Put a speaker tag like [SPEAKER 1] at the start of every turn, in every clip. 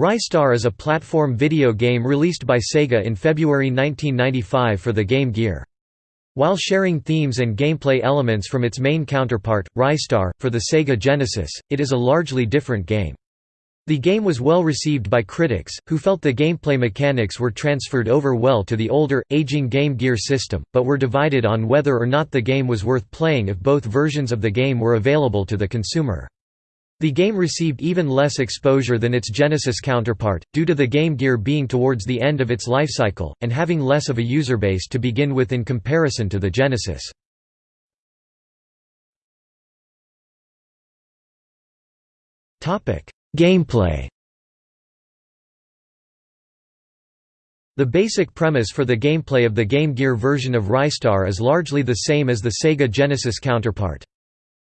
[SPEAKER 1] Ristar is a platform video game released by Sega in February 1995 for the Game Gear. While sharing themes and gameplay elements from its main counterpart, Ristar, for the Sega Genesis, it is a largely different game. The game was well received by critics, who felt the gameplay mechanics were transferred over well to the older, aging Game Gear system, but were divided on whether or not the game was worth playing if both versions of the game were available to the consumer. The game received even less exposure than its Genesis counterpart, due to the Game Gear being towards the end of its lifecycle, and having less of a user base to begin with in comparison to the Genesis. Gameplay The basic premise for the gameplay of the Game Gear version of Ristar is largely the same as the Sega Genesis counterpart.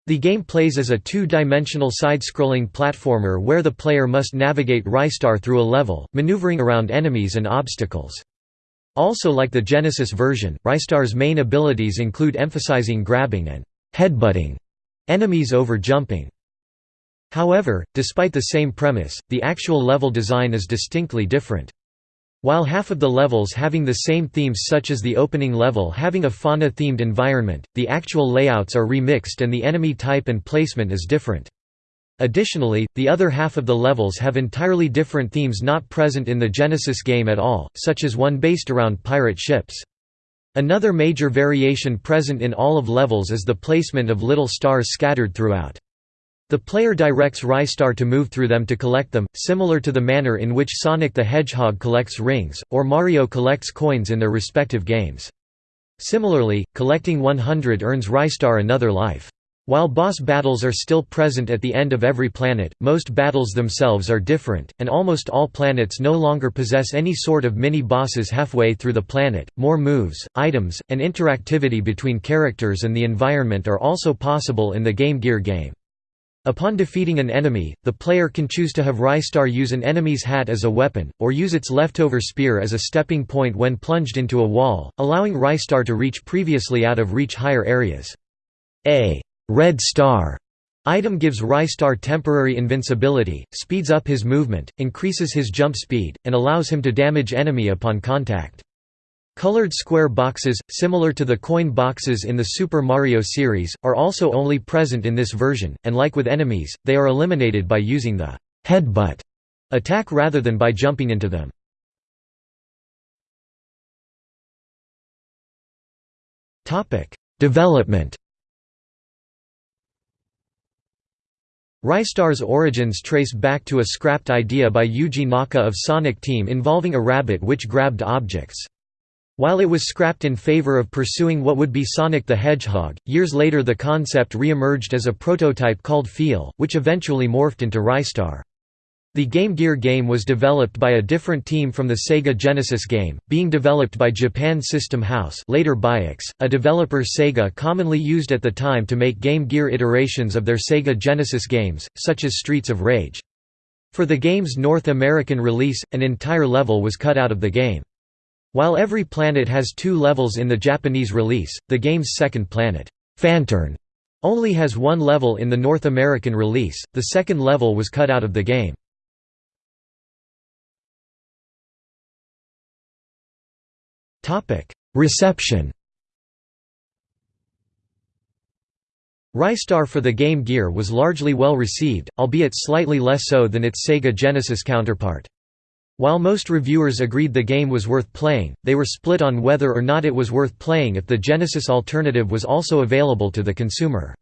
[SPEAKER 1] The game plays as a two-dimensional side-scrolling platformer where the player must navigate Ristar through a level, maneuvering around enemies and obstacles. Also like the Genesis version, Ristar's main abilities include emphasizing grabbing and headbutting enemies over jumping. However, despite the same premise, the actual level design is distinctly different. While half of the levels having the same themes such as the opening level having a fauna-themed environment, the actual layouts are remixed and the enemy type and placement is different. Additionally, the other half of the levels have entirely different themes not present in the Genesis game at all, such as one based around pirate ships. Another major variation present in all of levels is the placement of little stars scattered throughout. The player directs Ristar to move through them to collect them, similar to the manner in which Sonic the Hedgehog collects rings, or Mario collects coins in their respective games. Similarly, collecting 100 earns Ristar another life. While boss battles are still present at the end of every planet, most battles themselves are different, and almost all planets no longer possess any sort of mini-bosses halfway through the planet. More moves, items, and interactivity between characters and the environment are also possible in the Game Gear game. Upon defeating an enemy, the player can choose to have Ristar use an enemy's hat as a weapon, or use its leftover spear as a stepping point when plunged into a wall, allowing Ristar to reach previously out-of-reach higher areas. A red star item gives Ristar temporary invincibility, speeds up his movement, increases his jump speed, and allows him to damage enemy upon contact. Colored square boxes, similar to the coin boxes in the Super Mario series, are also only present in this version, and like with enemies, they are eliminated by using the headbutt attack rather than by jumping into them. Development Ristar's origins trace back to a scrapped idea by Yuji Naka of Sonic Team involving a rabbit which grabbed objects. While it was scrapped in favor of pursuing what would be Sonic the Hedgehog, years later the concept re-emerged as a prototype called Feel, which eventually morphed into Ristar. The Game Gear game was developed by a different team from the Sega Genesis game, being developed by Japan System House later Biox, a developer Sega commonly used at the time to make Game Gear iterations of their Sega Genesis games, such as Streets of Rage. For the game's North American release, an entire level was cut out of the game. While every planet has two levels in the Japanese release, the game's second planet, Phanturn, only has one level in the North American release, the second level was cut out of the game. Reception Ristar for the Game Gear was largely well received, albeit slightly less so than its Sega Genesis counterpart. While most reviewers agreed the game was worth playing, they were split on whether or not it was worth playing if the Genesis alternative was also available to the consumer.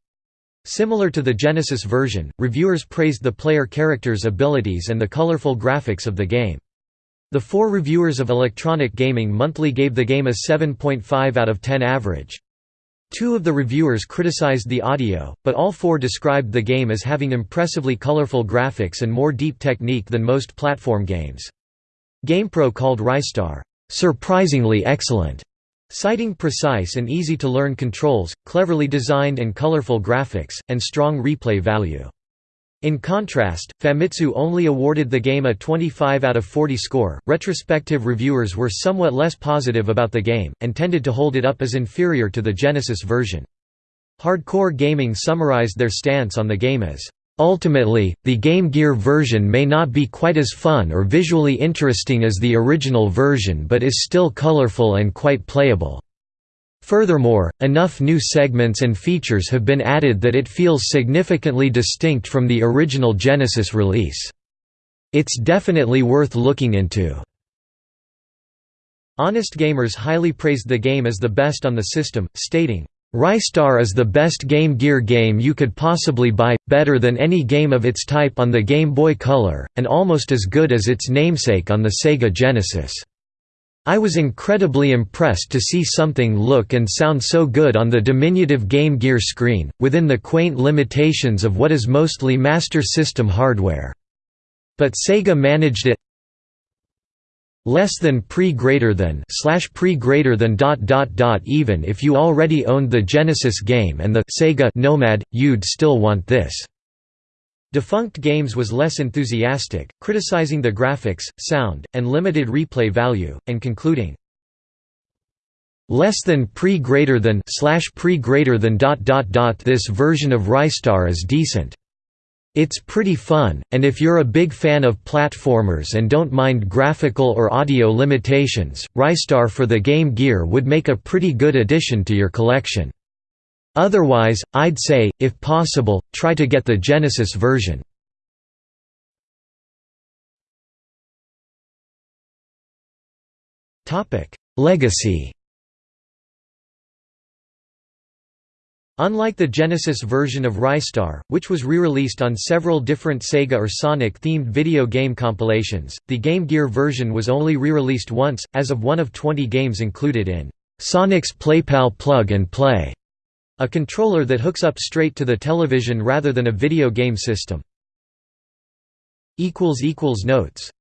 [SPEAKER 1] Similar to the Genesis version, reviewers praised the player character's abilities and the colorful graphics of the game. The four reviewers of Electronic Gaming Monthly gave the game a 7.5 out of 10 average. Two of the reviewers criticized the audio, but all four described the game as having impressively colorful graphics and more deep technique than most platform games. GamePro called Ristar, "...surprisingly excellent", citing precise and easy-to-learn controls, cleverly designed and colorful graphics, and strong replay value. In contrast, Famitsu only awarded the game a 25 out of 40 score. Retrospective reviewers were somewhat less positive about the game, and tended to hold it up as inferior to the Genesis version. Hardcore Gaming summarized their stance on the game as Ultimately, the Game Gear version may not be quite as fun or visually interesting as the original version but is still colorful and quite playable. Furthermore, enough new segments and features have been added that it feels significantly distinct from the original Genesis release. It's definitely worth looking into. Honest Gamers highly praised the game as the best on the system, stating, Ristar is the best Game Gear game you could possibly buy, better than any game of its type on the Game Boy Color, and almost as good as its namesake on the Sega Genesis. I was incredibly impressed to see something look and sound so good on the diminutive Game Gear screen, within the quaint limitations of what is mostly Master System hardware. But Sega managed it less than pre greater than slash pre greater than dot dot dot even if you already owned the Genesis game and the Sega Nomad you'd still want this. Defunct Games was less enthusiastic criticizing the graphics sound and limited replay value and concluding less than pre greater than slash pre greater than dot dot dot this version of Ristar is decent it's pretty fun, and if you're a big fan of platformers and don't mind graphical or audio limitations, Ristar for the Game Gear would make a pretty good addition to your collection. Otherwise, I'd say, if possible, try to get the Genesis version. Legacy Unlike the Genesis version of Ristar, which was re-released on several different Sega or Sonic-themed video game compilations, the Game Gear version was only re-released once, as of one of 20 games included in Sonic's PlayPal Plug and Play, a controller that hooks up straight to the television rather than a video game system. Notes